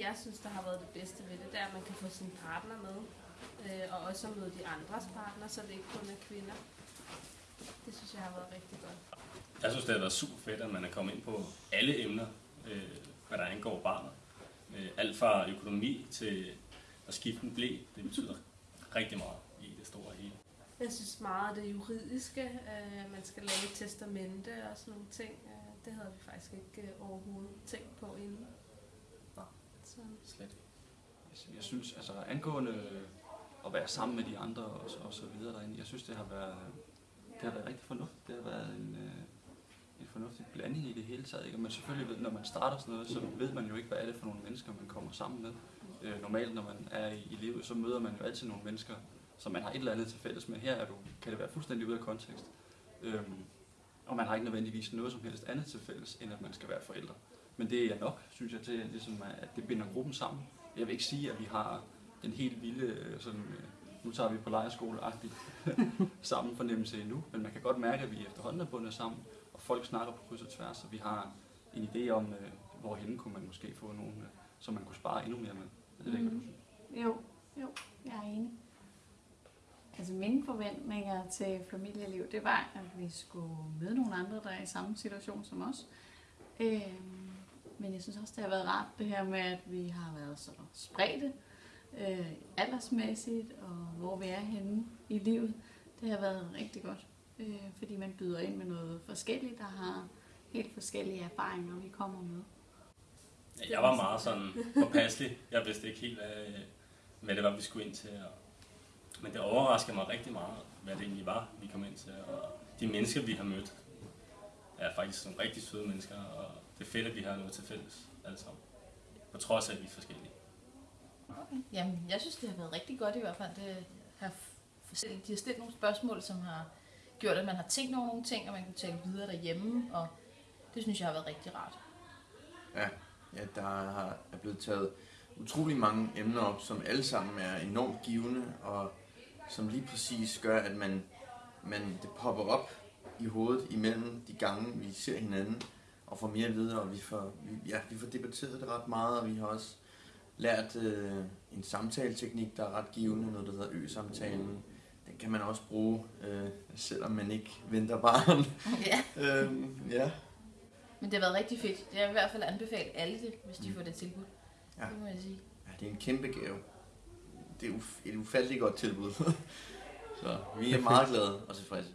jeg synes, der har været det bedste ved det, det er, at man kan få sin partner med. Øh, og også at møde de andres partner, så det ikke kun er kvinder. Det synes jeg har været rigtig godt. Jeg synes, det har været super fedt, at man er kommet ind på alle emner, øh, hvad der angår barnet. Øh, alt fra økonomi til at skifte en blæ, det betyder rigtig meget i det store hele. Jeg synes meget af det juridiske, øh, man skal lave testamente og sådan nogle ting. Øh, det havde vi faktisk ikke øh, overhovedet tænkt på inden. Nej. Så. Slet ikke. Jeg- Jeg synes, altså angående øh, at være sammen med de andre og, så- og så videre derinde, jeg synes, det har været, det har været rigtig fornuftigt. Det har været en, øh, en fornuftig blanding i det hele taget. Ikke? Men man selvfølgelig ved, når man starter sådan noget, så ved man jo ikke, hvad er det for nogle mennesker, man kommer sammen med. Øh, normalt, når man er i, i livet, så møder man jo altid nogle mennesker, som man har et eller andet til fælles med. Her er du, kan det være fuldstændig ude af kontekst. Øhm, og man har ikke nødvendigvis noget som helst andet til fælles, end at man skal være forældre. Men det er nok, synes jeg, til ligesom, at det binder gruppen sammen. Jeg vil ikke sige, at vi har den helt vilde, øh, sådan, øh, nu tager vi på lejerskole-agtigt sammen fornemmelse endnu, men man kan godt mærke, at vi efterhånden er bundet sammen, og folk snakker på kryds og tværs, og vi har en idé om, øh, hvorhen kunne man måske få nogen, som man kunne spare endnu mere med. Jeg ved ikke, hvad du synes. Jo, jo, jeg er enig. Altså mine forventninger til familieliv, det var, at vi skulle møde nogle andre, der er i samme situation som os. Øhm, men jeg synes også, det har været rart det her med, at vi har været så spredte øh, aldersmæssigt, og hvor vi er henne i livet. Det har været rigtig godt, øh, fordi man byder ind med noget forskelligt, der har helt forskellige erfaringer, vi kommer med. Jeg var meget sådan påpasselig. Jeg vidste ikke helt, hvad, hvad det var, vi skulle ind til. Og, men det overraskede mig rigtig meget, hvad det egentlig var, vi kom ind til. Og de mennesker, vi har mødt, er faktisk nogle rigtig søde mennesker, og det er fedt, at vi har noget til fælles alle sammen. På trods af, at vi er forskellige. Jamen, jeg synes, det har været rigtig godt i hvert fald. Det har de har stillet nogle spørgsmål, som har gjort, at man har tænkt over nogle ting, og man kan tale videre derhjemme, og det synes jeg har været rigtig rart. Ja, ja der har- er blevet taget utrolig mange emner op, som alle sammen er enormt givende, og som lige præcis gør, at man, man det popper op i hovedet imellem de gange, vi ser hinanden, og får mere at vide, og vi får, vi, ja, vi får debatteret det ret meget, og vi har også lært øh, en samtaleteknik, der er ret givende, noget der hedder ø-samtalen. Den kan man også bruge, øh, selvom man ikke venter barn. ja. øhm, ja. Men det har været rigtig fedt. Jeg vil i hvert fald anbefale alle det, hvis de Mm. får det tilbud. Ja. Det må jeg sige. Ja, det er en kæmpe gave. Det er et ufatteligt godt tilbud. Så vi er meget glade og tilfredse.